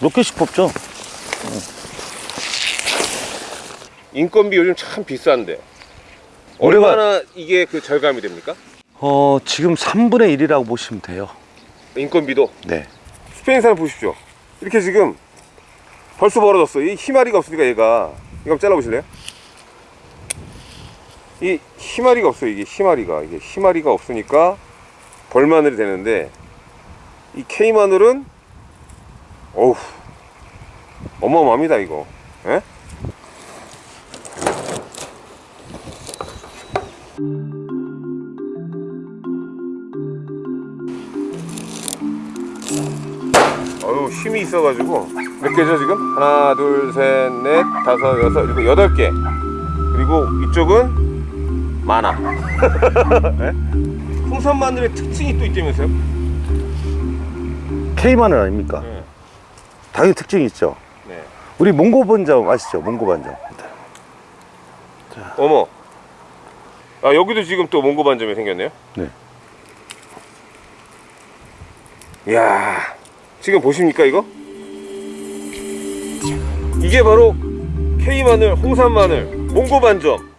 몇 개씩 뽑죠? 인건비 요즘 참 비싼데 얼마나 이게 그 절감이 됩니까? 어, 지금 3분의 1이라고 보시면 돼요. 인건비도 네. 스페인산 보십시오 이렇게 지금 벌써 벌어졌어 이 희마리가 없으니까 얘가 이거 잘라보실래요? 이 희마리가 없어요 이게 희마리가 이게 희마리가 없으니까 벌마늘이 되는데 이 K마늘은 어우 어마어마합니다 이거 예? 어유 힘이 있어가지고 몇 개죠 지금? 하나 둘 셋 넷 다섯 여섯 일곱 여덟 개 그리고 이쪽은 많아 네? 홍선 마늘의 특징이 또 있다면서요? K마늘 아닙니까? 네. 당연히 특징이 있죠. 네. 우리 몽고 반점 아시죠? 몽고 반점. 어머 아 여기도 지금 또 몽고 반점이 생겼네요 네. 이야 지금 보십니까 이거? 이게 바로 K마늘, 홍산마늘, 몽고 반점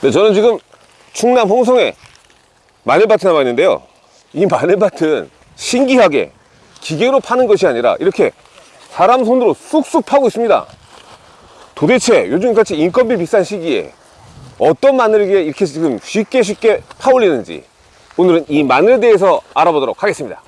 네, 저는 지금 충남 홍성에 마늘밭에 나와 있는데요. 이 마늘밭은 신기하게 기계로 파는 것이 아니라 이렇게 사람 손으로 쑥쑥 파고 있습니다. 도대체 요즘같이 인건비 비싼 시기에 어떤 마늘이기에 이렇게 지금 쉽게 쉽게 파올리는지 오늘은 이 마늘에 대해서 알아보도록 하겠습니다.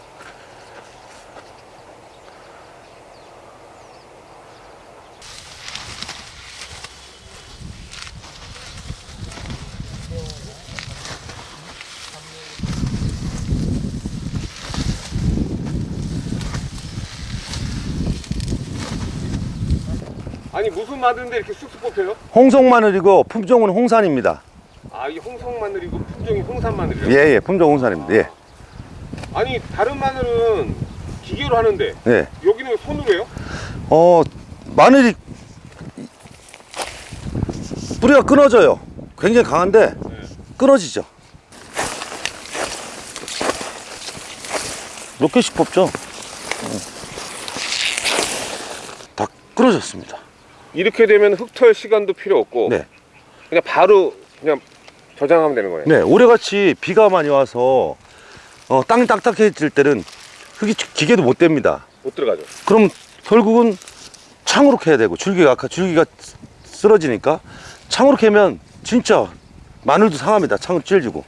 아니 무슨 마늘인데 이렇게 쑥쑥 뽑혀요? 홍성마늘이고 품종은 홍산입니다. 아 이 홍성 마늘이고 품종이 홍산 마늘이요? 예, 예, 품종 홍산입니다. 예. 아니 다른 마늘은 기계로 하는데 예. 여기는 왜 손으로 해요? 어, 마늘이 뿌리가 끊어져요. 굉장히 강한데 끊어지죠. 몇 개씩 뽑죠? 어. 다 끊어졌습니다. 이렇게 되면 흙털 시간도 필요 없고 네. 그냥 바로 그냥 저장하면 되는 거예요. 네, 올해같이 비가 많이 와서 어, 땅이 딱딱해질 때는 흙이 기계도 못 됩니다. 못 들어가죠. 그럼 결국은 창으로 캐야 되고 줄기가 아까 줄기가 쓰러지니까 창으로 캐면 진짜 마늘도 상합니다. 창으로 찔지고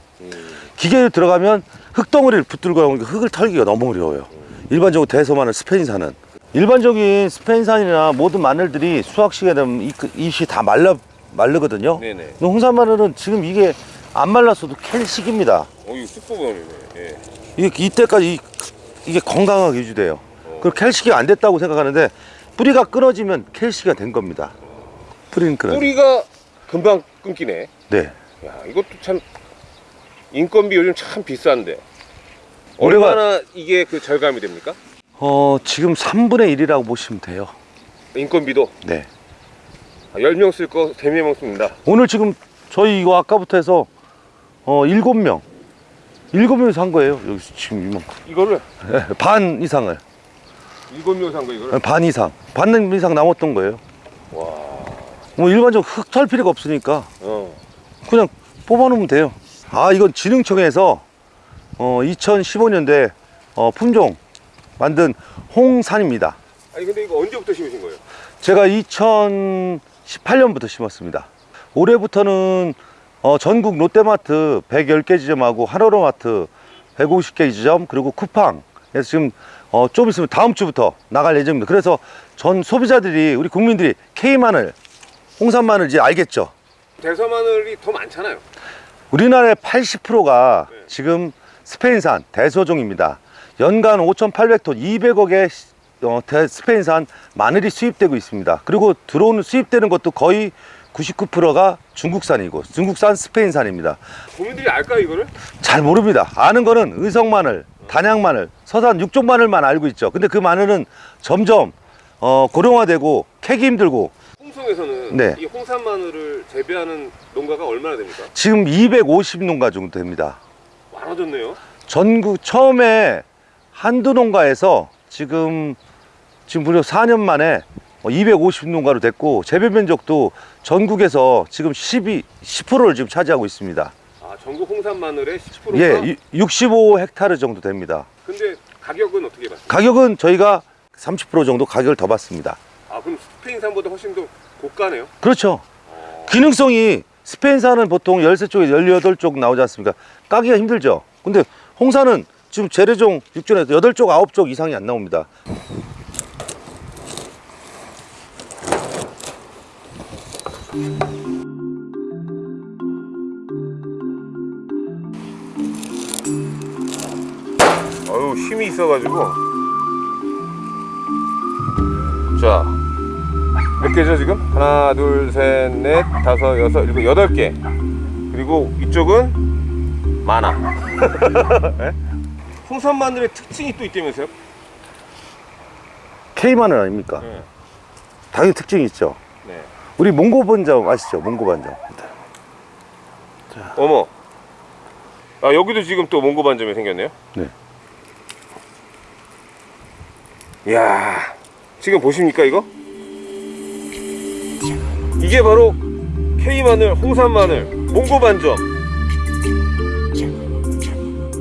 기계에 들어가면 흙덩어리를 붙들고 나오니까 흙을 털기가 너무 어려워요. 일반적으로 대서마늘 스페인산은 일반적인 스페인산이나 모든 마늘들이 수확 시기에 되면 이, 그 잎이 다 말라 말르거든요. 네네. 근데 홍산 마늘은 지금 이게 안 말랐어도 캘 시기입니다. 어 이거 쑥부분이네. 예. 이게 이때까지 이, 이게 건강하게 유지돼요. 그 캘시기가 안 됐다고 생각하는데 뿌리가 끊어지면 캘 시기가 된 겁니다. 뿌리는 끊어. 뿌리가 금방 끊기네. 네. 야 이것도 참 인건비 요즘 참 비싼데 얼마나 이게 그 절감이 됩니까? 어 지금 3분의 1이라고 보시면 돼요. 인건비도 네. 10명 쓸 거 3명 씁니다. 오늘 지금 저희 이거 아까부터 해서 어 7명 7명이 산 거예요. 여기서 지금 이만큼. 이거를 네, 반 이상을. 7명 산 거 이거를. 반 이상. 반 이상 남았던 거예요. 와. 뭐 일반적으로 흙털 필요가 없으니까 어. 그냥 뽑아놓으면 돼요. 아, 이건 진흥청에서 어, 2015년도에 어, 품종 만든 홍산입니다. 아니 근데 이거 언제부터 심으신 거예요? 제가 2018년부터 심었습니다. 올해부터는 어, 전국 롯데마트 110개 지점하고 하나로마트 150개 지점 그리고 쿠팡에서 지금 어, 좀 있으면 다음 주부터 나갈 예정입니다. 그래서 전 소비자들이 우리 국민들이 K마늘, 홍산마늘 이제 알겠죠? 대서마늘이 더 많잖아요. 우리나라의 80%가 네. 지금 스페인산 대소종입니다. 연간 5,800톤 200억의 어, 대- 스페인산 마늘이 수입되고 있습니다. 그리고 들어오는 수입되는 것도 거의 99%가 중국산이고 중국산 스페인산입니다. 국민들이 알까요 이거를? 잘 모릅니다. 아는 거는 의성 마늘, 단양 마늘, 서산 육종 마늘만 알고 있죠. 근데 그 마늘은 점점 어, 고령화되고 캐기 힘들고 홍성에서는 네. 이 홍산 마늘을 재배하는 농가가 얼마나 됩니까? 지금 250농가 정도 됩니다. 많아졌네요. 전국 처음에 한두 농가에서 지금 지금 무려 4년 만에 250농가로 됐고 재배 면적도 전국에서 지금 12 10%를 지금 차지하고 있습니다. 아 전국 홍산 마늘의 10%가. 예, 65 헥타르 정도 됩니다. 근데 가격은 어떻게 받습니까? 가격은 저희가 30% 정도 가격을 더 받습니다. 아 그럼 스페인산보다 훨씬 더 고가네요. 그렇죠. 기능성이 스페인산은 보통 13쪽에 18쪽 나오지 않습니까? 까기가 힘들죠. 근데 홍산은 지금 재래종 6종에서 8쪽, 9쪽 이상이 안 나옵니다. 어유 힘이 있어가지고. 자. 몇 개죠 지금? 하나, 둘, 셋, 넷, 다섯, 여섯, 일곱, 여덟 개. 그리고 이쪽은 많아. 예? 홍산 마늘의 특징이 또 있다면서요? K마늘 아닙니까? 네. 당연히 특징이 있죠. 네. 우리 몽고 반점 아시죠? 몽고 반점. 어머. 아 여기도 지금 또 몽고 반점이 생겼네요. 네. 이야. 지금 보십니까 이거? 이게 바로 K 마늘, 홍산 마늘, 몽고 반점.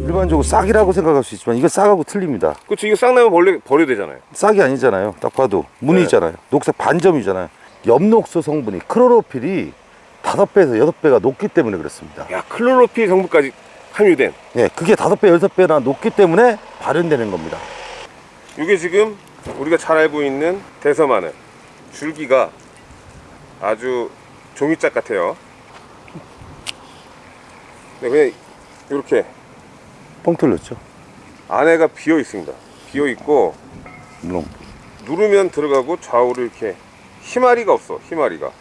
일반적으로 싹이라고 생각할 수 있지만 이거 싹하고 틀립니다. 그렇죠. 이거 싹 나면 벌레 버려야 되잖아요. 싹이 아니잖아요. 딱 봐도 네. 무늬잖아요. 녹색 반점이잖아요. 엽록소 성분이 크로로필이 다섯 배에서 여섯 배가 높기 때문에 그렇습니다. 야 클로로필 성분까지 함유된. 예, 그게 다섯 배, 여섯 배나 높기 때문에 발현되는 겁니다. 이게 지금 우리가 잘 알고 있는 대서 마늘. 줄기가 아주 종이짝 같아요. 네, 그냥 이렇게 뻥 뚫렸죠. 안에가 비어 있습니다. 비어 있고 물론 누르면 들어가고 좌우로 이렇게 희마리가 없어. 희마리가.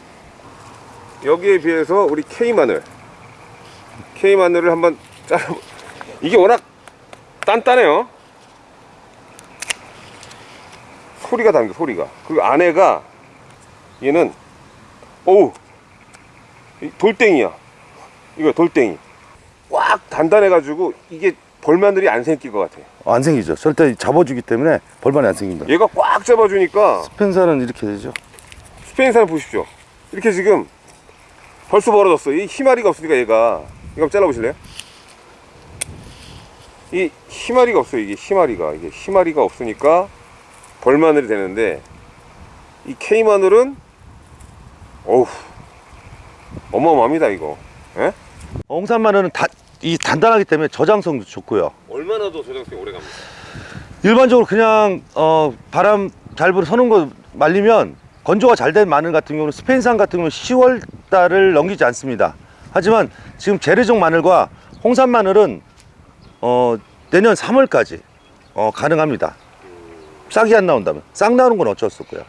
여기에 비해서 우리 K 마늘, K 마늘을 한번 잘라. 이게 워낙 단단해요. 소리가 다릅니다. 소리가. 그리고 안에가 얘는 어우 이 돌덩이야. 이거 돌덩이. 꽉 단단해 가지고 이게 벌마늘이 안 생길 것 같아. 안 생기죠. 절대 잡아주기 때문에 벌만이 안 생깁니다. 얘가 꽉 잡아주니까 펜사는 이렇게 되죠. 스페인산을 보십시오. 이렇게 지금 벌써 벌어졌어. 이 희마리가 없으니까 얘가 이거 한번 잘라보실래요? 이 희마리가 없어요. 이게 희마리가 이게 희마리가 없으니까 벌마늘이 되는데 이 K 마늘은 어우 어마어마합니다 이거. 예? 홍산 마늘은 다, 이 단단하기 때문에 저장성도 좋고요. 얼마나 더 저장성이 오래 갑니까? 일반적으로 그냥 어, 바람 잘 불어 서는 거 말리면 건조가 잘 된 마늘 같은 경우는 스페인산 같은 경우는 10월 달을 넘기지 않습니다. 하지만 지금 재래종 마늘과 홍산 마늘은 어, 내년 3월까지 어, 가능합니다. 싹이 안 나온다면 싹 나오는 건 어쩔 수 없고요.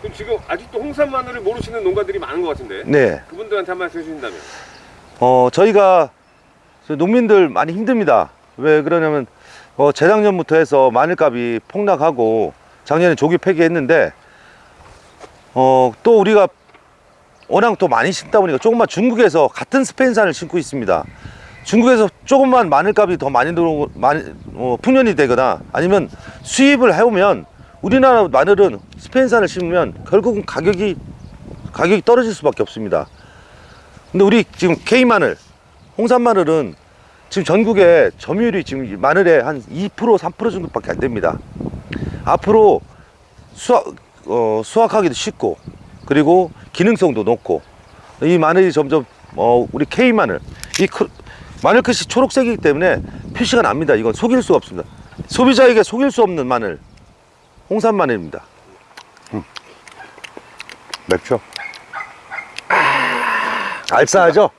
그럼 지금 아직도 홍산 마늘을 모르시는 농가들이 많은 것 같은데 네, 그분들한테 한 말씀 해주신다면 어, 저희가 저 농민들 많이 힘듭니다. 왜 그러냐면 어, 재작년부터 해서 마늘값이 폭락하고 작년에 조기 폐기했는데 어, 또 우리가 워낙 또 많이 심다 보니까 조금만 중국에서 같은 스페인산을 심고 있습니다. 중국에서 조금만 마늘값이 더 많이 들어오고 많이 어, 풍년이 되거나 아니면 수입을 해오면 우리나라 마늘은 스페인산을 심으면 결국은 가격이 가격이 떨어질 수밖에 없습니다. 근데 우리 지금 K 마늘, 홍산 마늘은 지금 전국에 점유율이 지금 마늘의 한 2% 3% 정도밖에 안 됩니다. 앞으로 수확 어, 수확하기도 쉽고 그리고 기능성도 높고 이 마늘이 점점 어, 우리 K 마늘 이 크- 마늘 끝이 초록색이기 때문에 표시가 납니다. 이건 속일 수가 없습니다. 소비자에게 속일 수 없는 마늘 홍산 마늘입니다. 음. 맵죠? 알싸하죠?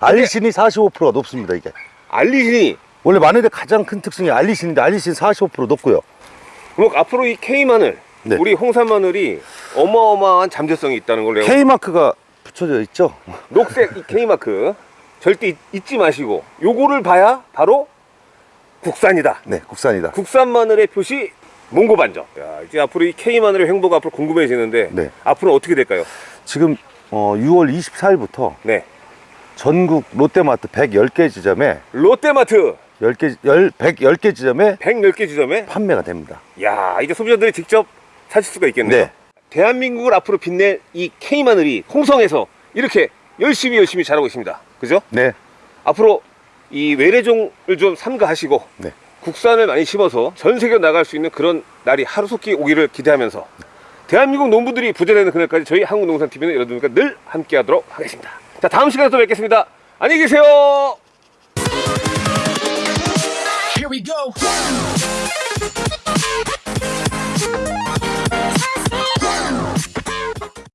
알리신이 45%가 높습니다, 이게. 알리신이 원래 마늘의 가장 큰 특징이 알리신인데 알리신 45% 높고요. 그럼 앞으로 이 K 마늘, 네. 우리 홍산 마늘이 어마어마한 잠재성이 있다는 걸 내가 K 마크가 붙여져 있죠. 녹색 이 K 마크 절대 잊- 잊지 마시고 요거를 봐야 바로 국산이다. 네, 국산이다. 국산 마늘의 표시 몽고 반점. 야, 이제 앞으로 이 K 마늘의 횡보가 앞으로 궁금해지는데 네. 앞으로 어떻게 될까요? 지금 어, 6월 24일부터 네. 전국 롯데마트 110개 지점에 롯데마트 10개 10, 110개 지점에 110개 지점에 판매가 됩니다. 야, 이제 소비자들이 직접 사실 수가 있겠네요. 네. 대한민국을 앞으로 빛낼 이 K 마늘이 홍성에서 이렇게 열심히 열심히 자라고 있습니다. 그죠? 네. 앞으로 이 외래종을 좀 삼가하시고 네. 국산을 많이 심어서 전 세계로 나갈 수 있는 그런 날이 하루속히 오기를 기대하면서 대한민국 농부들이 부자되는 그날까지 저희 한국농산TV는 여러분과 늘 함께하도록 하겠습니다. 자 다음 시간에 또 뵙겠습니다. 안녕히 계세요.